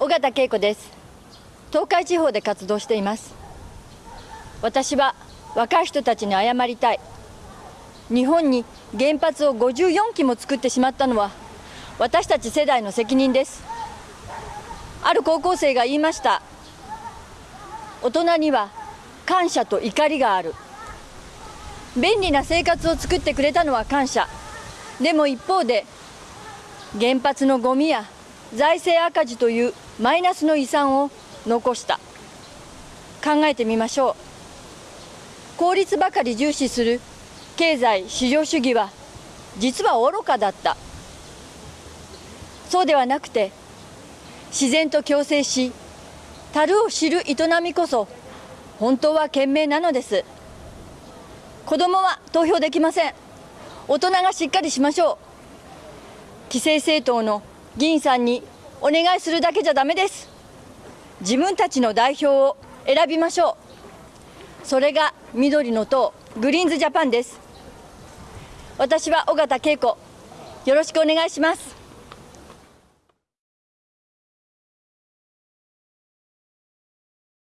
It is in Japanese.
尾形恵子です。東海地方で活動しています。私は若い人たちに謝りたい。日本に原発を54基も作ってしまったのは私たち世代の責任です。ある高校生が言いました。大人には感謝と怒りがある。便利な生活を作ってくれたのは感謝。でも一方で原発のゴミや財政赤字というマイナスの遺産を残した。考えてみましょう。効率ばかり重視する経済市場主義は実は愚かだった。そうではなくて自然と共生し樽を知る営みこそ本当は賢明なのです。子どもは投票できません。大人がしっかりしましょう。既成政党の議員さんにお願いするだけじゃダメです。自分たちの代表を選びましょう。それが緑の党グリーンズジャパンです。私は尾形恵子よろしくお願いします。